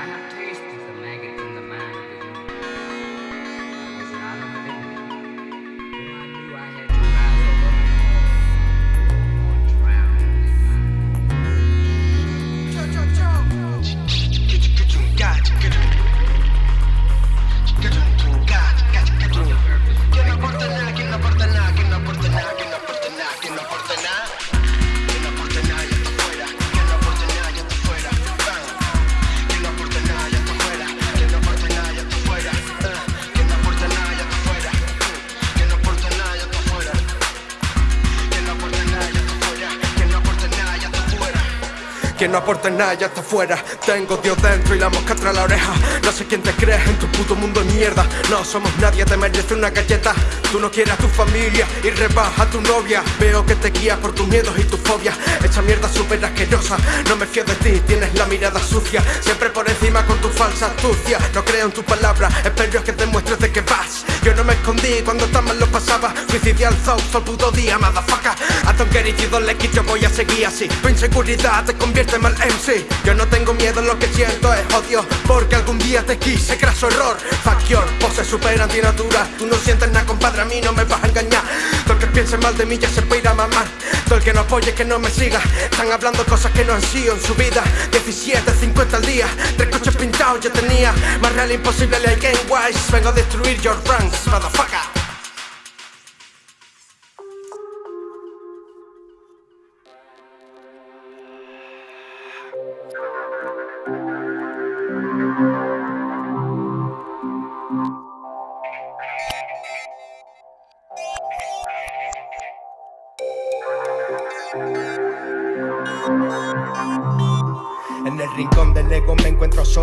I have to. Que no aporte nada, ya está fuera. Tengo Dios dentro y la mosca tras la oreja. No sé quién te crees en tu puto mundo de mierda. No somos nadie, te merece una galleta. Tú no quieres a tu familia y rebaja a tu novia. Veo que te guías por tus miedos y tus fobias. Esa mierda súper asquerosa. No me fío de ti, tienes la mirada sucia. Siempre por encima con tu falsa astucia. No creo en tus palabras, espero que te muestres de qué vas. Yo no me escondí cuando tan mal lo pasaba. Suicidial thoughts todo el puto día, it, you don't like it, yo voy a seguir así. Tu inseguridad te convierte Yo no tengo miedo, lo que siento es odio. Porque algún día te quise, craso error. Your pose super antinatura. Tú no sientes nada, compadre, a mí no me vas a engañar. Todo el que piense mal de mí ya se puede ir a mamar. Todo el que no apoye, que no me siga. Están hablando cosas que no han sido en su vida. 17, 50 al día. Tres coches pintados yo tenía. Más real imposible, le game wise. Vengo a destruir your ranks, motherfucker.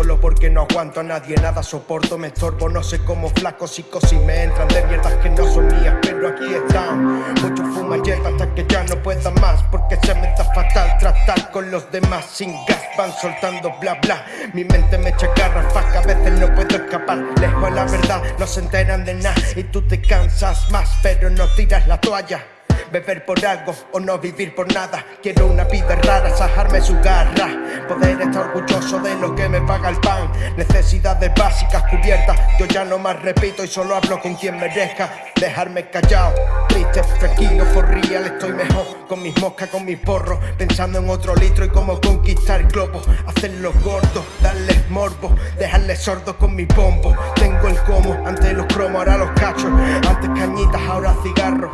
Solo porque no aguanto a nadie, nada soporto, me estorbo, no sé cómo flaco, psicosis me entran de mierdas que no son mías, pero aquí están. Muchos fuman hierba hasta que ya no puedan más, porque se me da fatal tratar con los demás sin gas, van soltando bla bla. Mi mente me echa garrafas, que a veces no puedo escapar, lejos de la verdad, no se enteran de nada y tú te cansas más, pero no tiras la toalla. Beber por algo o no vivir por nada. Quiero una vida rara, sajarme su garra. Poder estar orgulloso de lo que me paga el pan. Necesidades básicas cubiertas. Yo ya no más repito y solo hablo con quien merezca. Dejarme callado, triste, tranquilo, for real. Estoy mejor con mis moscas, con mis porros. Pensando en otro litro y cómo conquistar el globo. Hacerlos gordos, darles morbo. Dejarles sordos con mi bombo Tengo el como, antes los cromos, ahora los cachos Antes cañitas, ahora cigarros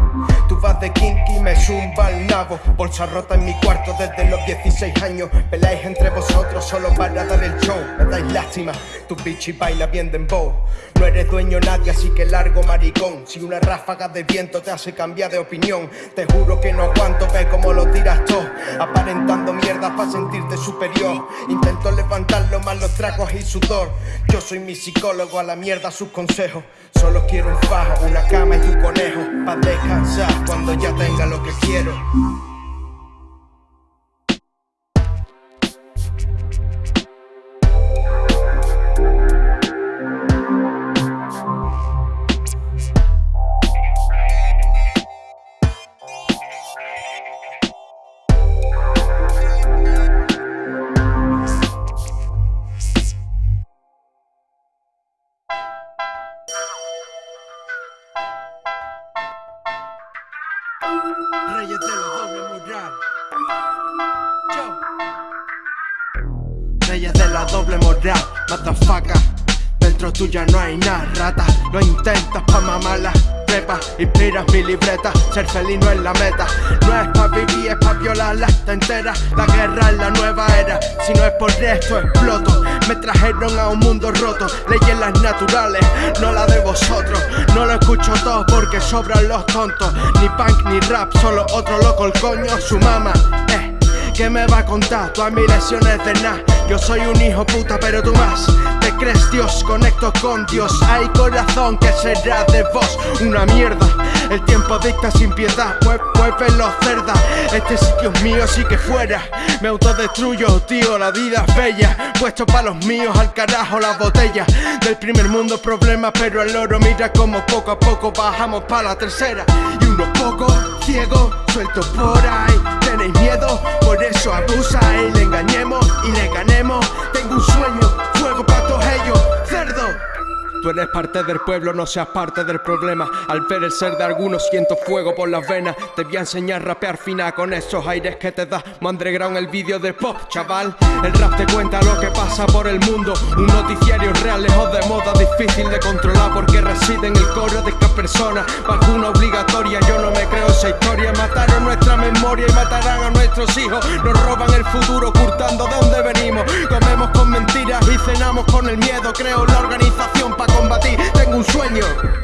De kinky, me zumba el nabo. Bolsa rota en mi cuarto desde los 16 años. Peleáis entre vosotros solo para dar el show. Me dais lástima, tu bichi baila bien dembow. No eres dueño nadie, así que largo maricón. Si una ráfaga de viento te hace cambiar de opinión Te juro que no aguanto, ve cómo lo tiras todo Aparentando mierda para sentirte superior. Intento levantar lo más los tragos y sudor. Yo soy mi psicólogo, a la mierda sus consejos. Solo quiero un fajo, una cama y tu conejo Pa' descansar cuando ya tenga lo que quiero Tuya no hay nada, rata. Lo intentas pa' mamarla prepa Inspiras mi libreta. Ser feliz no es la meta. No es pa' vivir, es pa' violarla Está entera. La guerra es la nueva era. Si no es por esto, exploto. Me trajeron a un mundo roto. Leyes las naturales No la de vosotros. No lo escucho todo porque sobran los tontos. Ni punk ni rap Solo otro loco el coño Su mamá. Eh ¿Qué me va a contar? Todas mis lesiones de nada. Yo soy un hijo puta, pero tú más. Crees Dios, conecto con Dios. Hay corazón que será de vos. Una mierda. El tiempo dicta sin piedad. Mueve los cerdas. Este sitio es mío, así que fuera. Me autodestruyo, tío. La vida es bella. Puesto para los míos, al carajo las botellas. Del primer mundo problemas, pero el oro mira como poco a poco bajamos para la tercera. Y unos pocos ciegos sueltos por ahí. Eres parte del pueblo, no seas parte del problema. Al ver el ser de algunos siento fuego por las venas. Te voy a enseñar a rapear fina con esos aires que te da Mandreground el vídeo del pop, chaval. El rap te cuenta lo que pasa por el mundo. Un noticiario real, lejos de moda, difícil de controlar porque reside en el coro de esta persona. Vacuna obligatoria, yo no me creo esa historia. Mataron nuestra memoria y matarán a nuestros hijos. Nos roban el futuro, ocultando de dónde venimos. Comemos con mentiras y cenamos con el miedo. Creo la organización para combatir, tengo un sueño.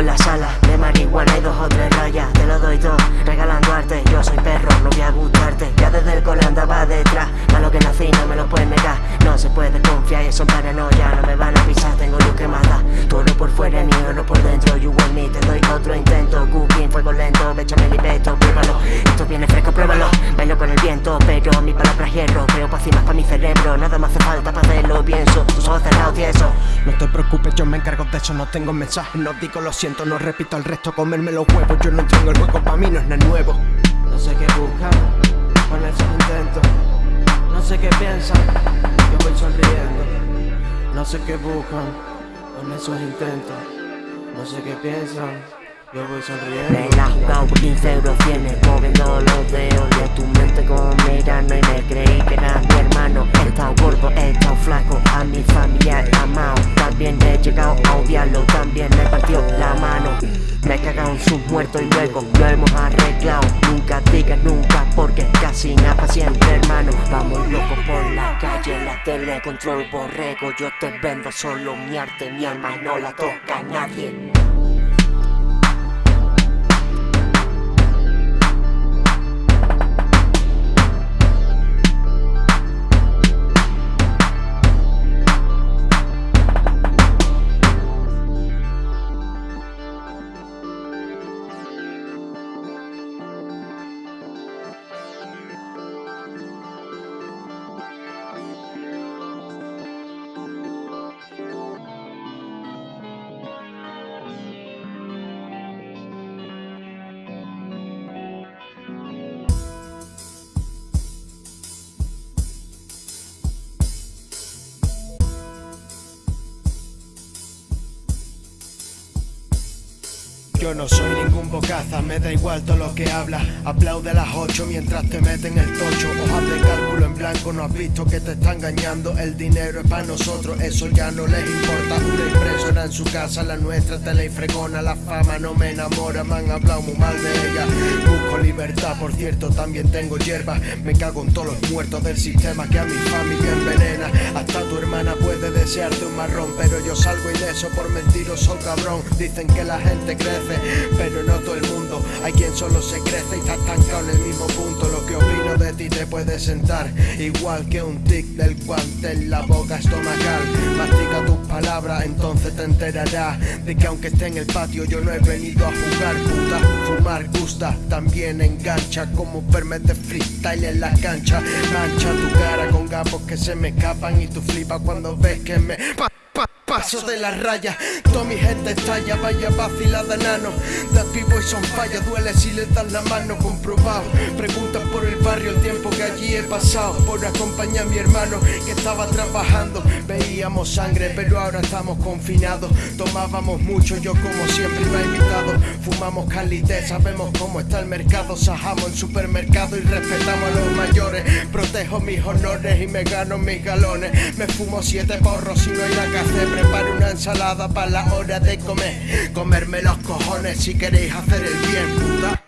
En la sala de marihuana y dos o tres rayas Lo doy todo, regalando arte. Yo soy perro, no voy a gustarte. Ya desde el cole andaba detrás Malo que nací, no me lo pueden negar. No se puede confiar y eso paranoia No me van a pisar, tengo luz que mata. Todo por fuera ni oro por dentro. You want me, te doy otro intento. Cooking, fuego lento, béchame el peto Pruébalo, esto viene fresco, pruébalo. Bailo con el viento, pero mi palabra hierro. Creo pa' más pa' mi cerebro Nada más hace falta para hacerlo, pienso Tus ojos cerrados, tieso. No te preocupes, yo me encargo de eso No tengo mensajes, no digo lo siento, no repito al resto Comerme los huevos, yo no tengo el mí no es nada nuevo. No sé qué buscan con esos intentos No sé qué piensan, yo voy sonriendo. No sé qué buscan con esos intentos. No sé qué piensan yo voy sonriendo Me la jugado por 15 euros tienes Moviendo los dedos de tu mente como mirando Y me creí que eras mi hermano He estado gordo, he estado flaco A mi familia he amado También he llegado a odiarlo También me partió la mano. Me en sus muertos y luego lo hemos arreglado. Nunca digas nunca porque casi nada siempre hermano. Vamos locos por la calle, la tele control borrego Yo te vendo solo mi arte, mi alma no la toca nadie Yo no soy ningún bocaza, me da igual todo lo que habla. Aplaude a las 8 mientras te meten el tocho. Hojas de cálculo en blanco, no has visto que te está engañando. El dinero es para nosotros, eso ya no les importa. Una impresora en su casa, la nuestra te la fregona La fama no me enamora, me han hablado muy mal de ella. Busco libertad, por cierto, también tengo hierba. Me cago en todos los muertos del sistema que a mi familia envenena. Hasta tu hermana puede desearte un marrón Pero yo salgo ileso por mentiroso cabrón. Dicen que la gente crece pero no todo el mundo. Hay quien solo se crece y está estancado en el mismo punto. Lo que opino de ti te puede sentar, igual que un tic del guante en la boca estomacal. Mastica tus palabras, entonces te enterarás de que aunque esté en el patio, yo no he venido a jugar puta. Fumar gusta, también engancha, como verme de freestyle en la cancha. Mancha tu cara con gapos que se me escapan y tú flipas cuando ves que me. Pa, pa, paso de la raya. Toda mi gente estalla, vaya vacilada nano. That people son falla, duele si le das la mano comprobado. Preguntas por el barrio, el tiempo que allí he pasado. Por acompañar a mi hermano que estaba trabajando. Veíamos sangre, pero ahora estamos confinados. Tomábamos mucho, yo como siempre he invitado. Fumamos calité, sabemos cómo está el mercado. Sajamos en supermercado y respetamos a los mayores. Protejo mis honores y me gano mis galones. Me fumo siete porros si no hay nada que. Preparo una ensalada para la hora de comer. Comerme los cojones si queréis hacer el bien, puta.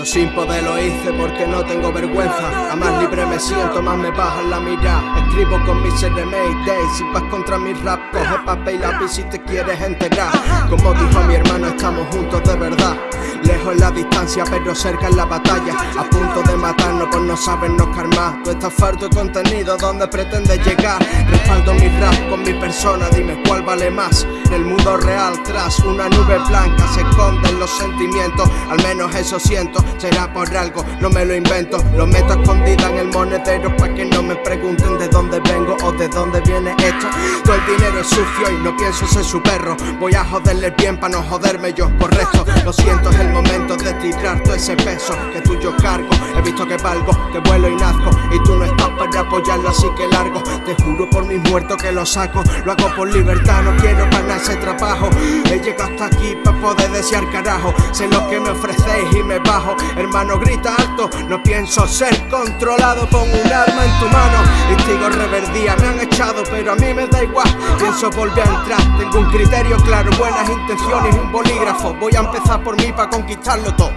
Yo sin poder lo hice porque no tengo vergüenza. A más libre me siento, más me baja la mirada. Escribo con mis days. Si vas contra mi rap, coge papel y lápiz si te quieres enterar. Como dijo mi hermano, estamos juntos de verdad. Lejos la distancia, pero cerca en la batalla. A punto de matarnos por no sabernos calmar. Tú estás farto de contenido, ¿dónde pretendes llegar? Respaldo mi rap con mi persona, dime cuál vale más. El mundo real, tras una nube blanca, se esconden los sentimientos. Al menos eso siento, será por algo, no me lo invento. Lo meto escondida en el monedero para que no me pregunten de dónde vengo o de dónde viene esto. Todo el dinero es sucio y no pienso ser su perro. Voy a joderle bien para no joderme yo, correcto. Lo siento, es el momento de tirar todo ese peso que tú yo cargo. He visto que valgo, que vuelo y nazco. Y tú no estás para apoyarlo, así que largo. Te juro por mis muertos que lo saco. Lo hago por libertad, no quiero ganar ese trabajo. He llegado hasta aquí para poder desear carajo. Sé lo que me ofrecéis y me bajo. Hermano, grita alto. No pienso ser controlado. Pon un arma en tu mano. Y sigo reverdía. Me han echado, pero a mí me da igual. Pienso volver a entrar. Tengo un criterio claro, buenas intenciones y un bolígrafo. Voy a empezar por mí para conquistarlo todo.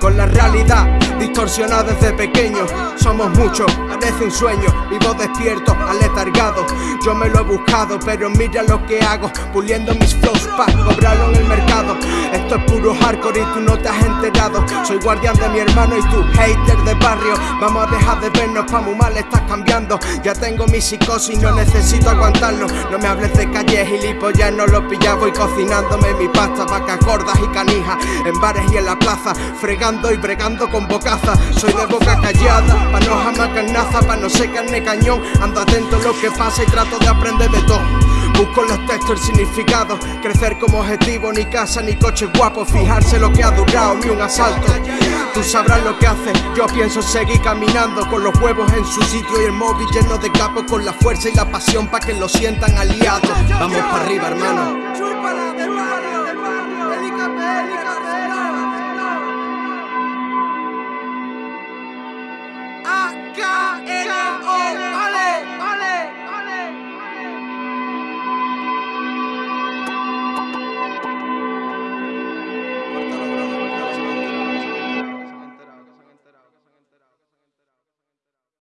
Con la realidad distorsionada desde pequeño. Somos muchos, parece un sueño. Vivo despierto, aletargado. Yo me lo he buscado, pero mira lo que hago. Puliendo mis flows para cobrarlo en el mercado. Esto es puro hardcore y tú no te has enterado. Soy guardián de mi hermano y tú, hater de barrio. Vamos a dejar de vernos, pa' muy mal estás cambiando. Ya tengo mi psicosis, no necesito aguantarlo. No me hables de y ya no lo pillaba. Voy cocinándome mi pasta, vacas gordas y canijas. En bares y en la plaza, fregando y bregando con bocaza. Soy de boca callada, pa' no jamás carnaza, pa' no ser carne cañón. Ando atento a lo que pasa y trato de aprender de todo. Busco en los textos el significado, crecer como objetivo, ni casa ni coche guapo, fijarse lo que ha durado, ni un asalto. Tú sabrás lo que hace, yo pienso seguir caminando con los huevos en su sitio y el móvil lleno de capos con la fuerza y la pasión para que lo sientan aliados. Vamos para arriba, hermano.